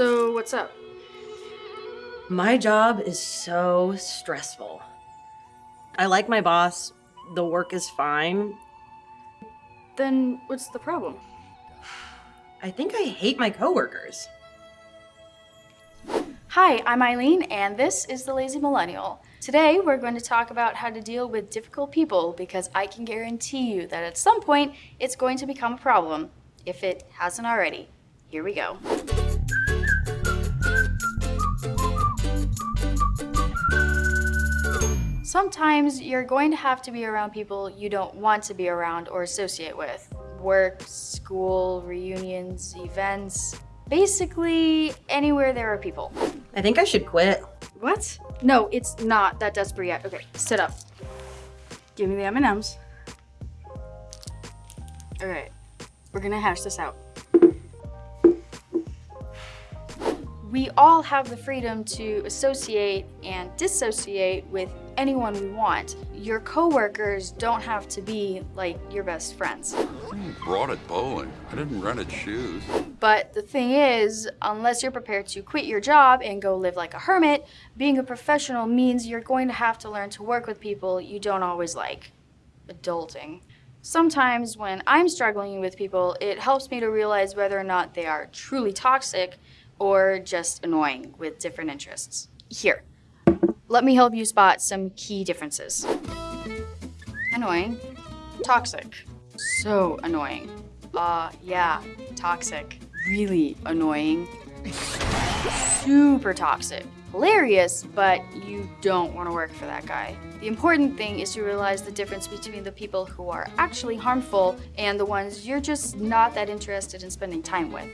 So, what's up? My job is so stressful. I like my boss, the work is fine. Then, what's the problem? I think I hate my coworkers. Hi, I'm Eileen, and this is The Lazy Millennial. Today, we're going to talk about how to deal with difficult people because I can guarantee you that at some point, it's going to become a problem, if it hasn't already. Here we go. Sometimes you're going to have to be around people you don't want to be around or associate with. Work, school, reunions, events, basically anywhere there are people. I think I should quit. What? No, it's not that desperate yet. Okay, sit up. Give me the M&Ms. All right, we're gonna hash this out. We all have the freedom to associate and dissociate with anyone we want. Your coworkers don't have to be like your best friends. You brought it bowling. I didn't rent its shoes. But the thing is, unless you're prepared to quit your job and go live like a hermit, being a professional means you're going to have to learn to work with people you don't always like. Adulting. Sometimes when I'm struggling with people, it helps me to realize whether or not they are truly toxic or just annoying with different interests. Here, let me help you spot some key differences. Annoying, toxic, so annoying. Uh, yeah, toxic, really annoying, super toxic, hilarious, but you don't want to work for that guy. The important thing is to realize the difference between the people who are actually harmful and the ones you're just not that interested in spending time with.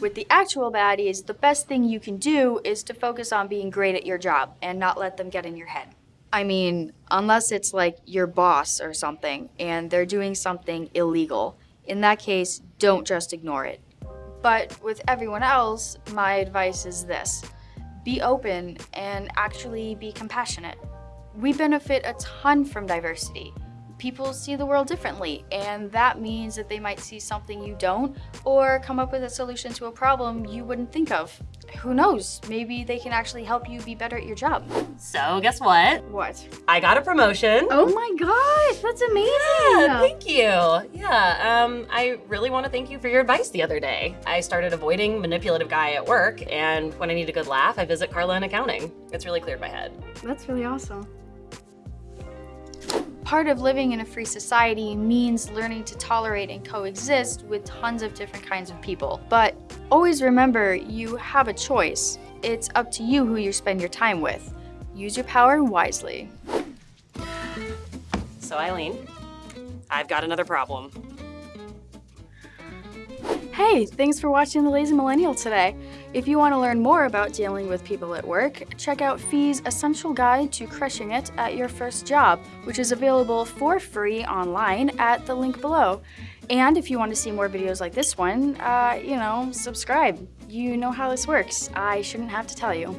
With the actual baddies, the best thing you can do is to focus on being great at your job and not let them get in your head. I mean, unless it's like your boss or something and they're doing something illegal. In that case, don't just ignore it. But with everyone else, my advice is this. Be open and actually be compassionate. We benefit a ton from diversity people see the world differently, and that means that they might see something you don't, or come up with a solution to a problem you wouldn't think of. Who knows, maybe they can actually help you be better at your job. So, guess what? What? I got a promotion. Oh my gosh, that's amazing! Yeah, thank you. Yeah, um, I really want to thank you for your advice the other day. I started avoiding manipulative guy at work, and when I need a good laugh, I visit Carla in accounting. It's really cleared my head. That's really awesome. Part of living in a free society means learning to tolerate and coexist with tons of different kinds of people. But always remember, you have a choice. It's up to you who you spend your time with. Use your power wisely. So Eileen, I've got another problem. Hey, thanks for watching The Lazy Millennial today. If you want to learn more about dealing with people at work, check out FEE's Essential Guide to Crushing It at Your First Job, which is available for free online at the link below. And if you want to see more videos like this one, uh, you know, subscribe. You know how this works. I shouldn't have to tell you.